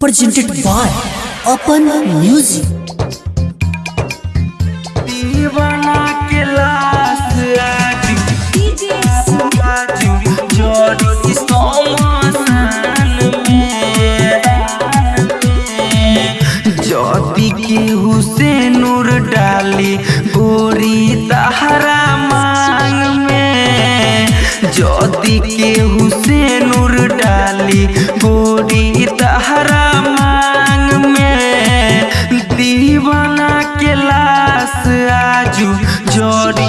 presented by Open Music. दीवाना के लाश आज आज जोड़ सोमान में जोती के हुसैन नूर डाली जदि के हुसैनूर डाली गोरी तहरा मांग में। दीवाना के लाश आजू जोड़ी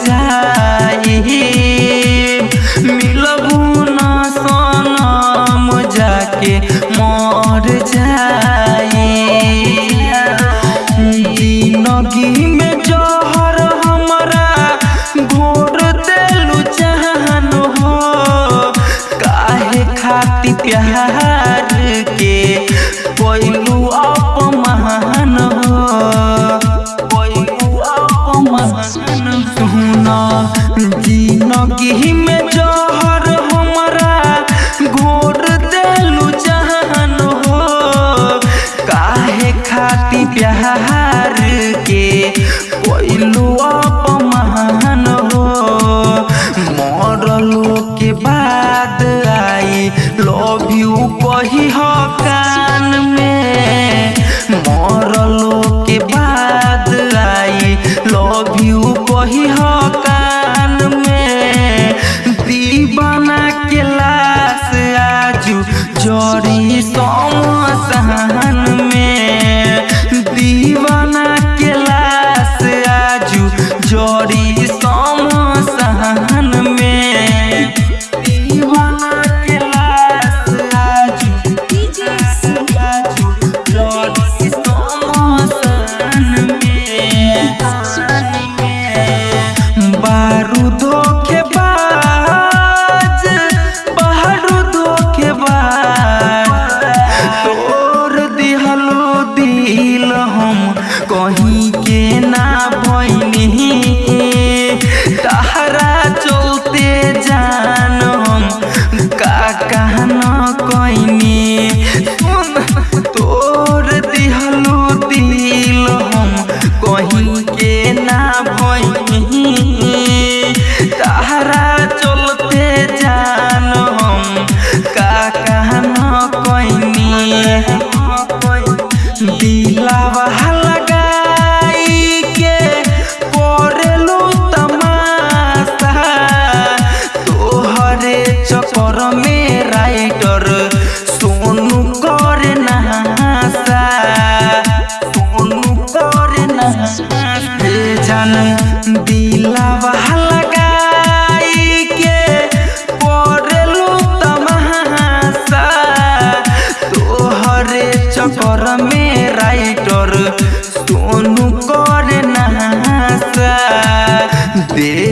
de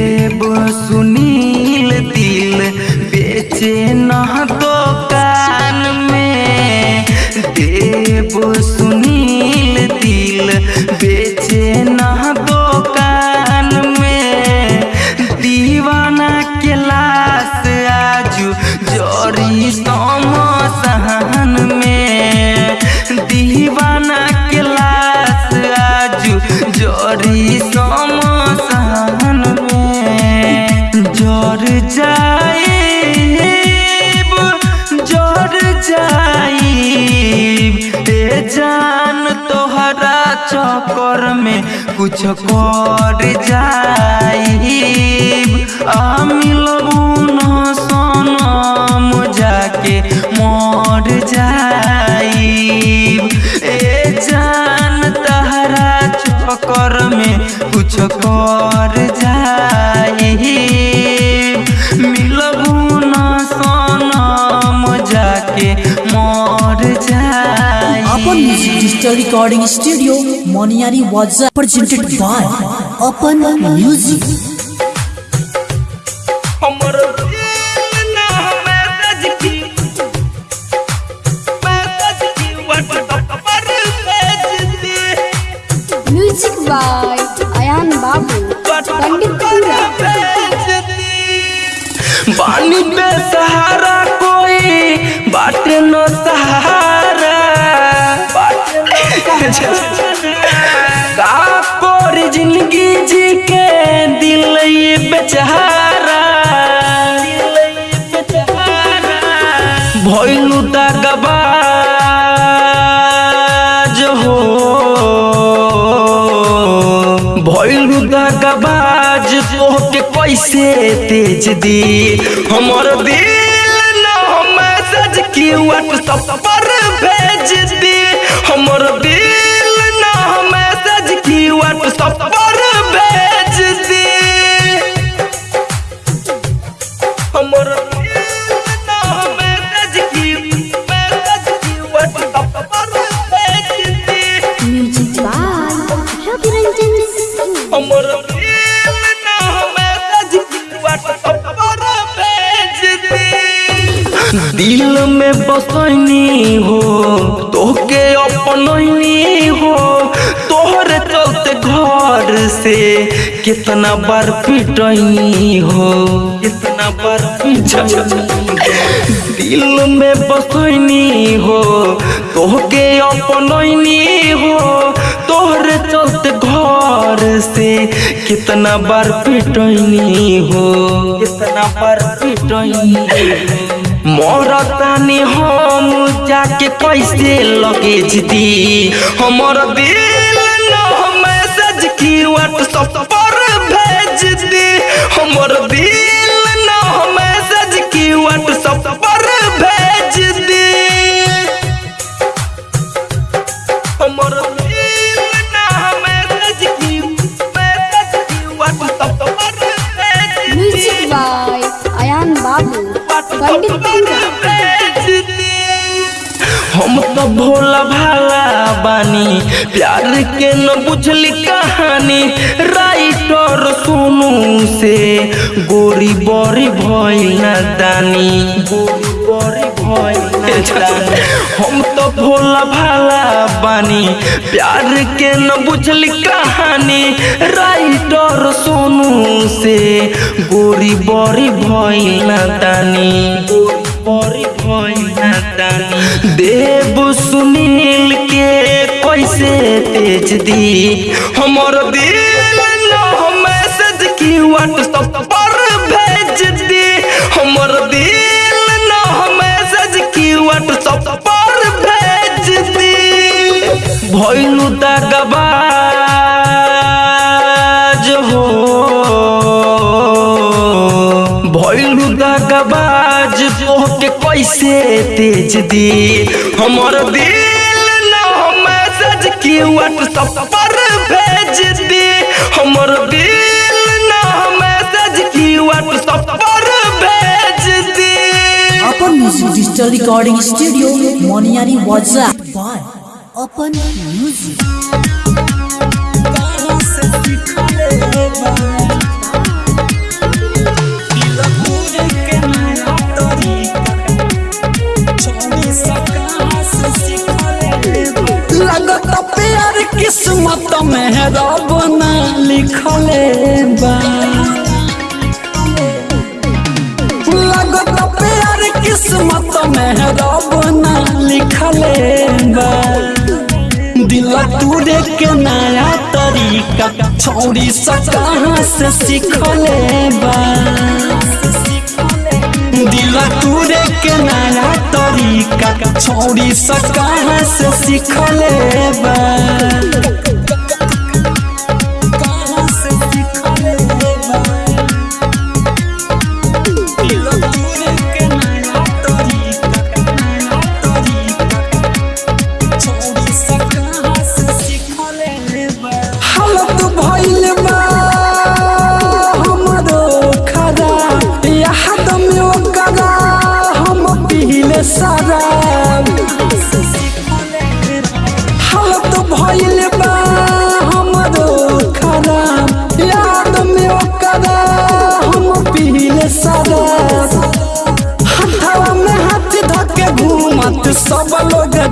चक्कर में कुछ कर जाइब। आ मिलबू न सनम जाके मर जाइब। ए जान तहरा चक्कर में कुछ कर जाइब दिल ना मैसेज की मैसेज की व्हाट्सएप पर भेज दे म्यूज़िक बाय अयान बाबू पंडितपुरा बानी पे सहारा कोई बाटे न सहारा। का ज़िंदगी जी के दिल ये बेचारा भइलू दगबाज हो। भइलू दगबाज तोहके कैसे तेज दी हमर दिल न मैसेज की व्हाट्सएप पर भेज दी। दिल में बसनी हो, तोहके अपनैनी हो। तोहरे चलते घर से कितना बार पिटनी हो, कितना बार दिल में बसनी हो, तोहके अपनैनी हो। तोहरे चलते घर से कितना बार पिटनी हो, कितना बार पिटनी हो। मरतानी हम जाके कैसे लगेज दी हमर दिल न मैसेज की व्हाट्सएप पर भेज दी। हमर दिल हम तो भोला भाला बानी, प्यार के न बुझली कहानी। राइटर सोनू से, गोरी बड़ी भइल दानी। गोरी बड़ी भइल हम तो भोला भाला बानी, प्यार के न बुझली कहानी। राइटर सोनू से गोरी बड़ी भइल न दानी गोरी बड़ी भइल देव सुनील के कैसे तेज दी? हमर दिल न मैसेज की व्हाट्सएप कैसे तेज दी? हमर दिल न मैसेज की व्हाट्सएप पर भेज दी। हमर दिल न मैसेज की व्हाट्सएप पर भेज दी। अपन music digital recording studio Moniyari वाजा अपन म्यूज़िक किस्मत में रब ना लिखले बा लगत प्यार किस्मत में रब ना लिखले दिल के नया तरीका। छोड़ी सा कहाँ से सीखले बा। दिला तूरे के नया तरीका। छोड़ी सा कहाँ से सीखले बा।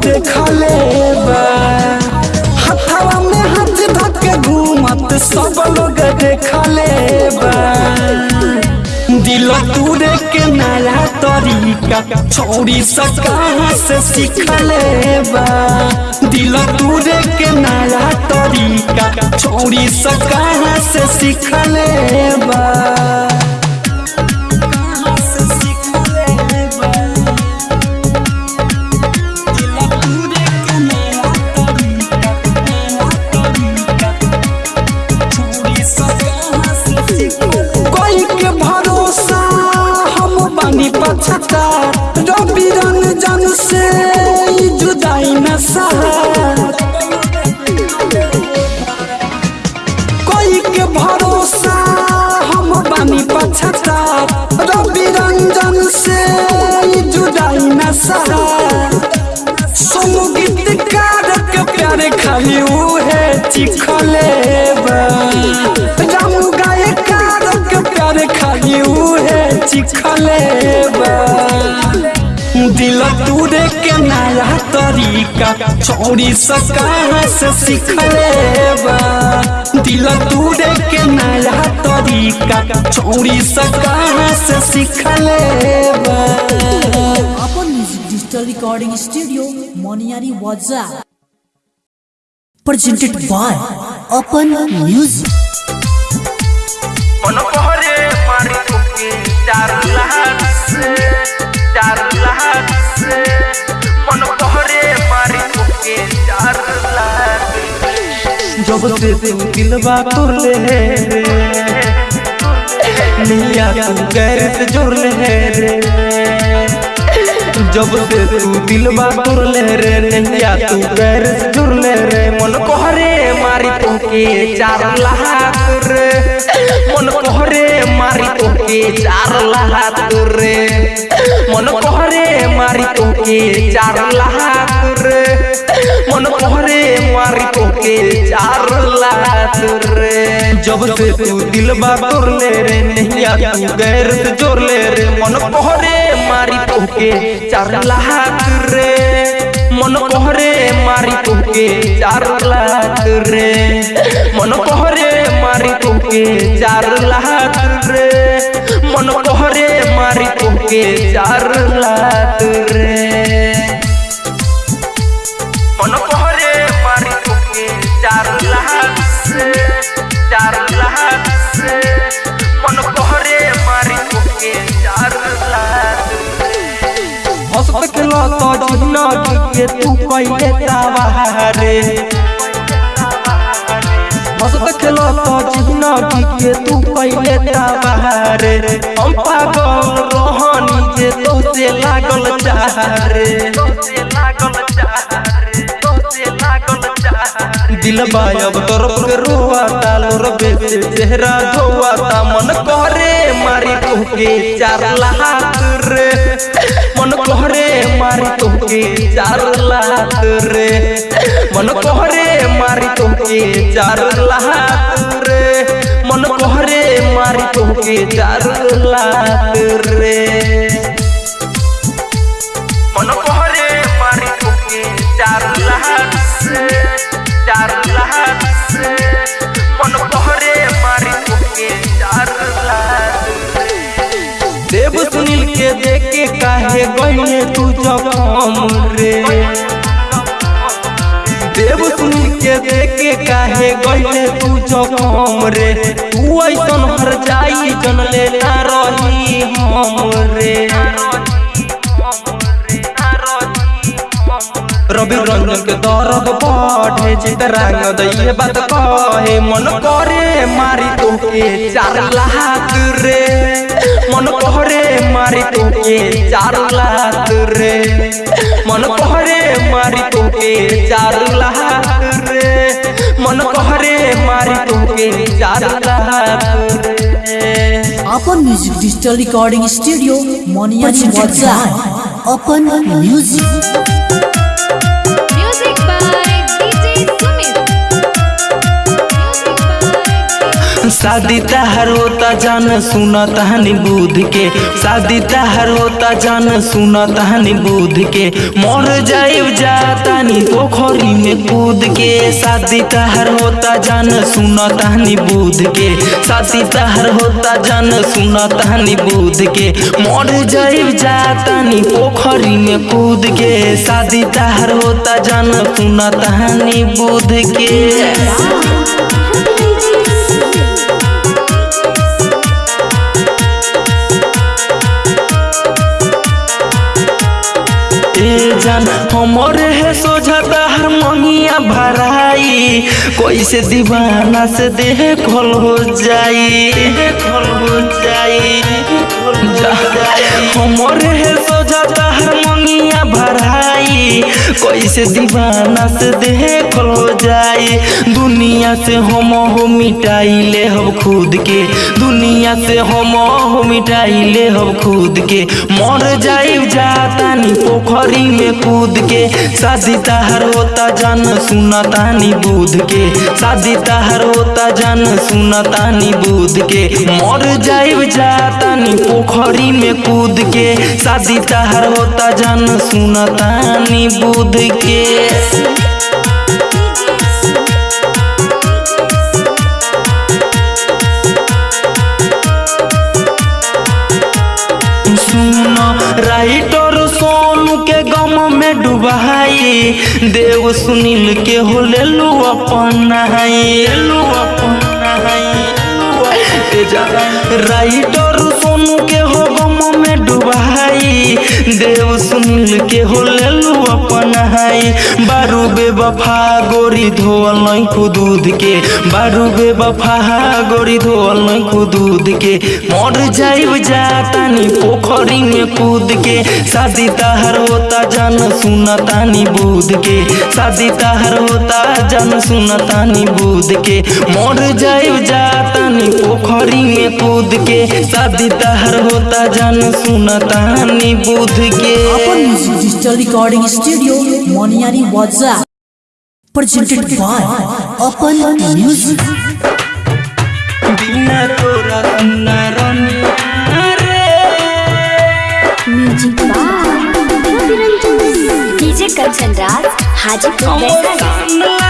देखा ले हथवा में हाथ धक घूमत, सब लोग देखा ले दिल तुरे के नया तरीका, छोड़ी से कहाँ से सीख ले दिल तूरे के नया तरीका, छोड़ी से से सीख ले बा। पछता रवि रंजन से जुदाई न सहत कोई के भरोसा हम बानी पछता रवि रंजन से जुदाई न संगीतकार के प्यारे खाली उहे चिखले। उहे दिल तूरे के नया तरीका चौड़ी कहाँ से सीखले दिल तूरे के नया तरीका चौड़ी कहाँ से सीखले अपन music digital recording studio Moniyari वाजा presented by Open Music. जब से तू दिलवा तोड़ ले रे, निया, तू गैर से जोड़ ले रे जब से तू दिलवा तोड़ ले रे निया तू गैर से जोड़ ले रे मन कोहरे मारी। तोके चार लाख रे मन कोहरे मारी तोके चार लाख रे मन कोहरे मारी तोके चार लाख रे मन कोहरे मारी तोके चार लाख रे जब से तू दिलवा तोड़ ले रे नैया तू गैर से जोड़ ले रे मन कोहरे मारी तोके चार लाख रे मन कोहरे मारी तुके चार लाख रे मन कोहरे मारी तुके चार लाख रे मन कोहरे मारी तुके चार लाख रे मन पहरे मारी तुमके चार लाख चार लाख हंसत तो ज़िंदगी तू कैले तावारे हंसत तो ज़िंदगी तू कैले तावारे हम पागल रहनी जे तो से लागल चाहरे से लागल चाहरे से लागल चाहरे दिल बायब तरफ़ के रोआता लोर बेचे चेहरा धोआता मन करे मारी तोके चार लाख रे। मन कोहरे, मारी तोके चार लाख रे। मन कोहरे, मारी तोके चार लाख रे। मन कोहरे, मारी तोके चार लाख रे। मन पहरे मारी तुमके चार लाख से देव सुनील के देखे काहे गईले तू जखम रे? देव सुनील के देखे काहे गईले तू जखम रे? तू ऐसन हर जाई जन ले रही हम रे। रंजन के दर्द बढ़े चितरांग दैये बात कहे मन करे मारी तोके चार लाख रे। मन कहरे मारी तोके चार लाख रे। मन कहरे मारी तोके चार लाख रे। मन कहरे मारी तोके चार लाख रे। Open Music Digital Recording Studio Moनियारी वाजा Open शादी तहर होता जान सुना तहनी बुध के। शादी तहर होता जान सुना तहनी बुध के। मर जाइब जातानी पोखरी में कूद के। शादी तहर होता जान सुना तहनी बुध के। शादी तहर होता जान सुना तहनी बुध के। मर जाइब जातानी पोखरी में कूद के। शादी तहर होता जान सुना तहनी बुध के। जान। हमर है सोझा हर मंगिया भराई। कैसे दीवाना से देह खोल हो जाई। खोल हो जाई। हमर है कैसे दीवाना से देह हो जाई दुनिया से हम हो मिटाई ले हम खुद के। दुनिया से हम हो मिटाई ले हम खुद के। मर जाइब जातानी पोखरी में कूद के। शादी तहर होता जान सुना तानी बुध के। शादी तहर होता जान सुनता तानी बुध के। मर जाइब जातानी पोखरी में कूद के। शादी तहर होता जान सुना तानी बुध के सुनो राइटर सोनू के गम में डुबाई। देव सुनील के हो ले लू अपन लू अपन राइटर सोनू के हो गम में डुबाई। देव सुनील के हो ले अपन बारू बे बफा गोरी धोअल नहीं खुदूद के बारू बेवफा गोरी धोअल नहीं खुदूद के मर जाइब जातानी पोखरी में कूद के शादी तहर होता जान सुना तानी बुध के शादी तहर होता जान सुना तानी बुध के मर जाइब जातानी पोखरी में कूद के शादी तहर होता जान सुना तानी बुध के music digital recording studio Moniyari वाजा presented by Open Music. बिना तोरा सुना रनिया रे music by Ravi Ranjan DJ Kanchan Raj Hajipur Vaishali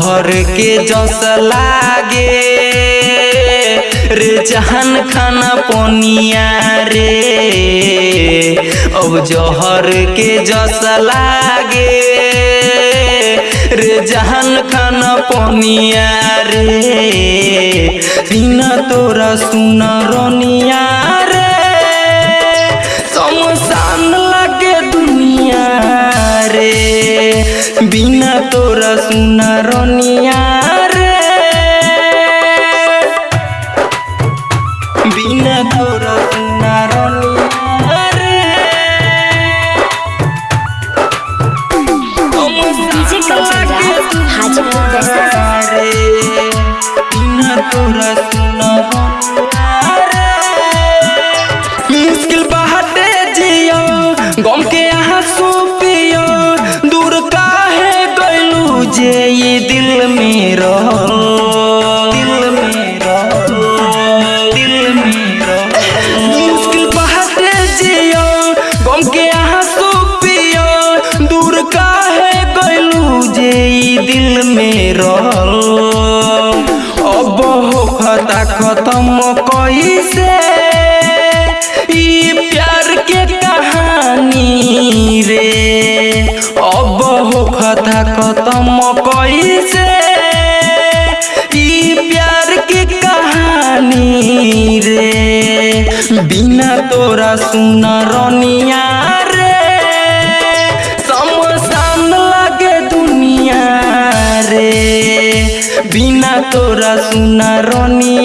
जहर के जस लागे रे जहान खाना पनिया रे। अब जहर के जस लागे रे जहान खाना पनिया रे। बिना तोरा सुना रोनिया रे। तोरा तोरा सुना रोनिया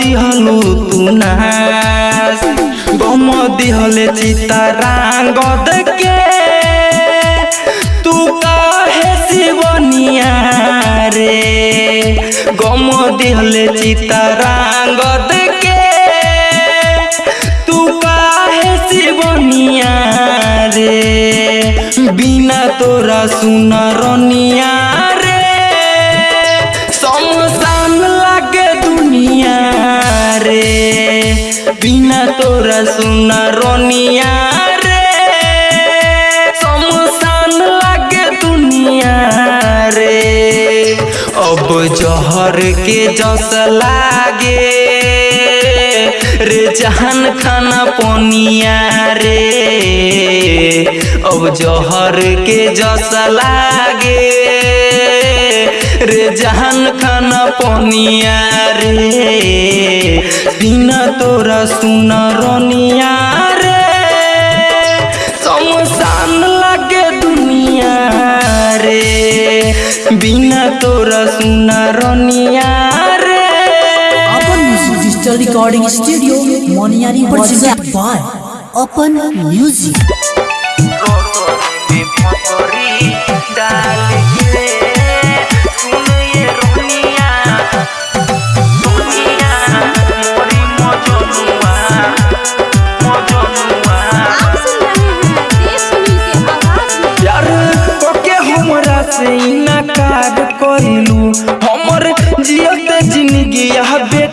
दिहलू तू ना गम दिहले चितारांगद के तू काहे शिवनिया रे गम दिहले चितारांगद के तू काहे शिवनिया रे बिना तोरा सुन रनिया तोरा सुन रनिया रे। समसान लागे दुनिया रे। अब जहर के जस लागे। रे जहान खाना पनिया रे। अब जहर के जस लागे। जहान खाना पनिया रे। बिना तोरा सुन रनिया रे। समसान लागे दुनिया रे। बिना तोरा सुन रनिया रे। अपन music digital recording studio Moniyari presented by अपन म्यूज़िक डाल।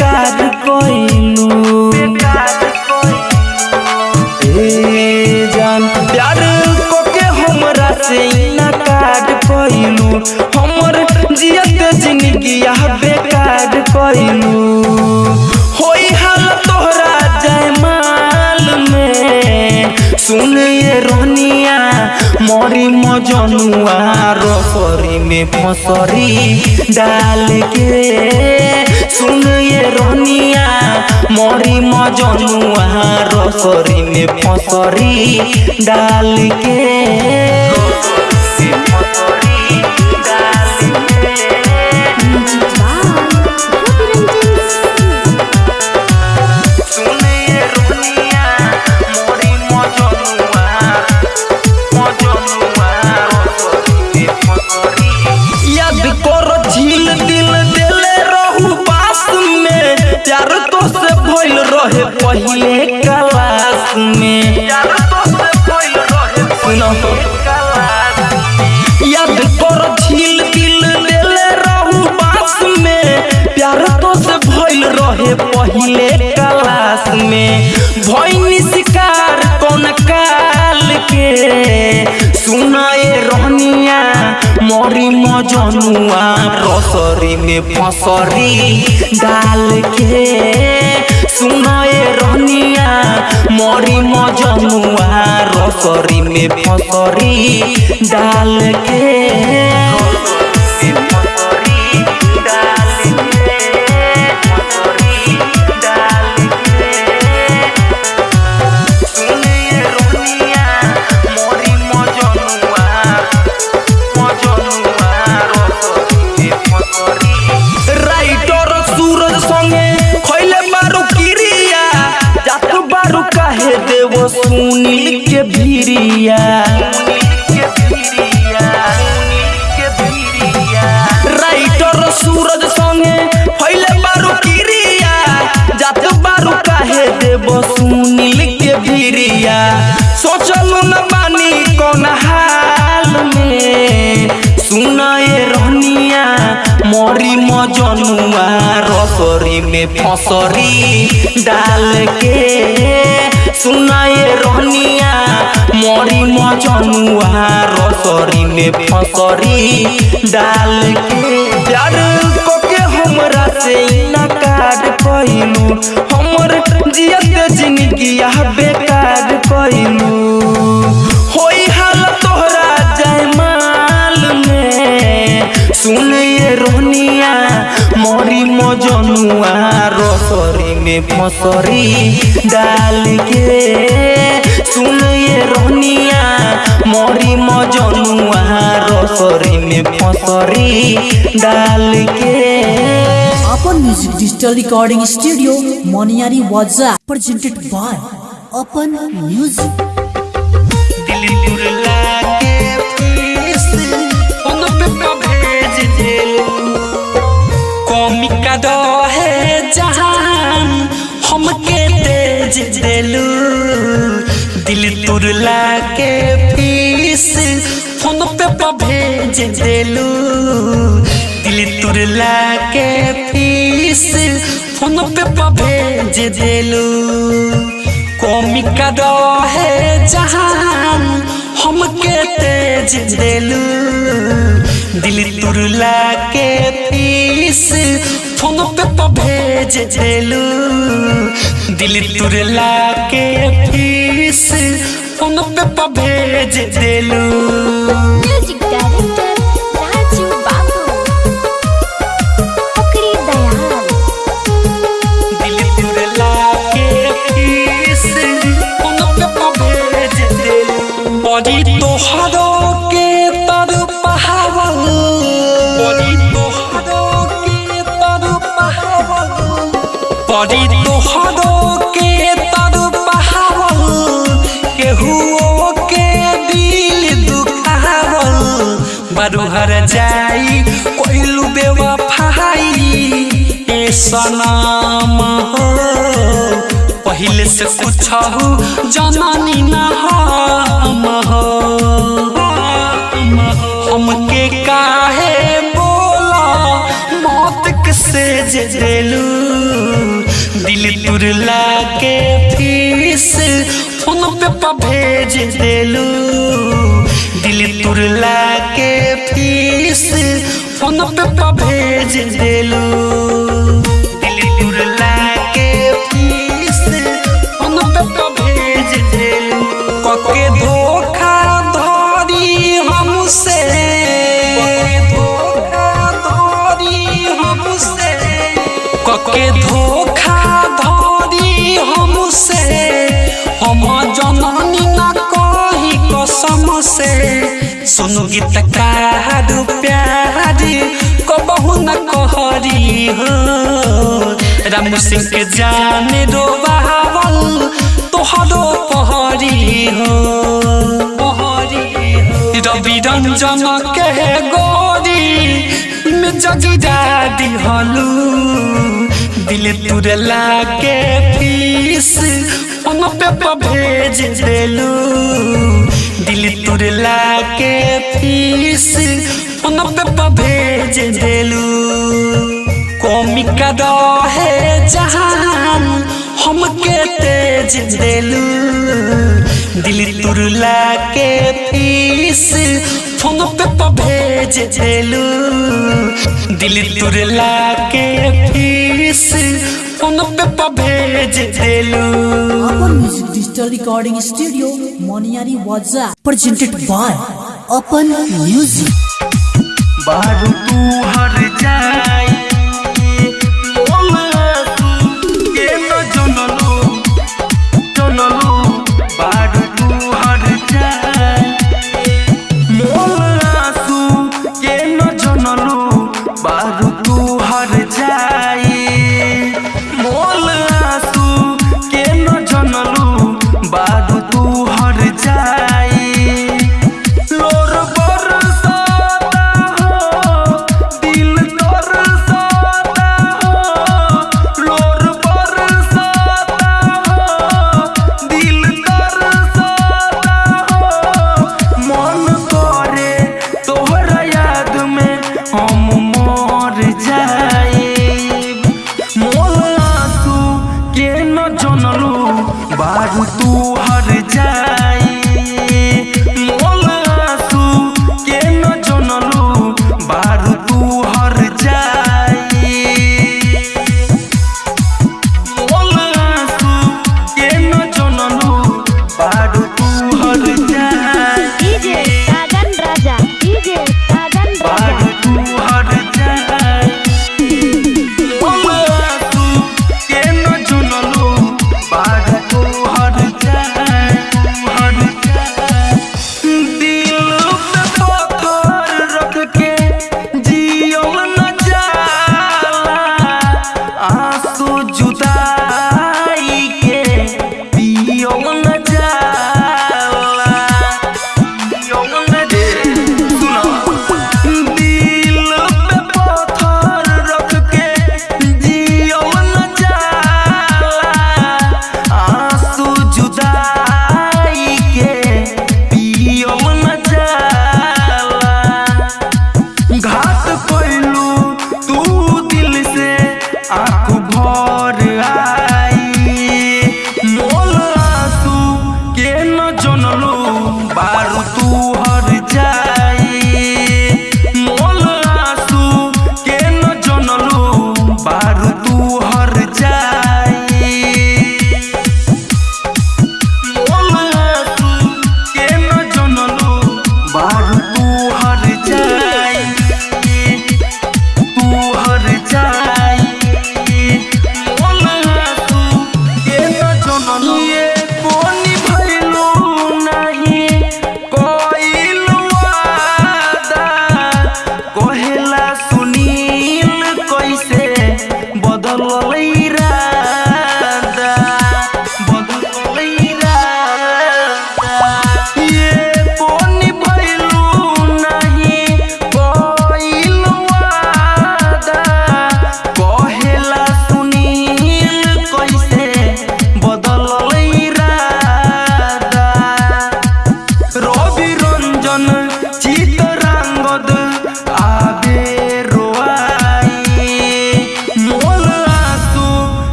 बेकार कइलू जान, प्यार कोके हमरा से हमर जियत ज़िंदगी बेकार तोहरा जयमाल सुन रोनिया मोरी मजनुआ रसरी में फसरी डाल के। सुन ये रोनिया मोरी मजनुआ रसरी में फसरी डाल के भइनी शिकार कौन काल के सुनाए रहनिया मोरी मजनुआ रसरी में फसरी डाल के सुनाए रहनिया मोरी मजनुआ रसरी में फसरी डाल के में फसरी डाल के सुनाए रहनिया मोरी मजनुआ रसरी में फसरी डाल के प्यार कोके हमरा से इनकार कइलू हमर जियत ज़िंदगी बेकार कइलू सुन ये रोनिया मोरी मजनुआ रसरी में फसरी डाल के। सुन ये रोनिया मोरी मजनुआ रसरी में फसरी डाल के। अपन music digital recording studio Moniyari वाजा presented by अपन म्यूज़िक दिल कौमी का है जहान, हमके तेज देलू दिल तुरला के फ़ीस फ़ोन पे भेज देलू। दिल तुरला के फ़ीस फ़ोन पे भेज देलू। कौमी का है जहान, हमके तेज देलू। दिल तुरला के पीस फ़ोन पे तो भेज देलू। दिल तुरला के पीस फ़ोन पे तो भेज देलू। ए सनम हो पहिले से कुछ जननी न हम हो। हमके काहे बोला, मौत के सेज देलू? दिल तुरला के फ़ीस फ़ोन पे पे भेज देलू। दिल तुरला के फ़ीस फ़ोन पे पे भेज देलू। के कके धोखा धरी हमसे। हम जननी न कही कसम से। सुनु गीत कार प्यारी कबहू न कहरी हो। राम सिंह के जान रो बहावल तोहरो पहरी हो पहरी हो। रवि रंजन के गोरी, में जगिरा दिहलू दिल तुरला के फ़ीस फ़ोन पे पे भेज देलू। दिल तुरला के फ़ीस फ़ोन पे पे भेज देलू। कौमी का है जहान हमके तेज देलू। दिल तुरला के फ़ीस फ़ोन पे पे भेज देलू। दिल तुरला के फ़ीस फ़ोन पे पे भेज देलू। अपन music digital recording studio Moniyari वाजा presented by अपन म्यूज़िक बारू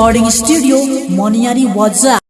रिकॉर्डिंग स्टूडियो मोनियारी वाजा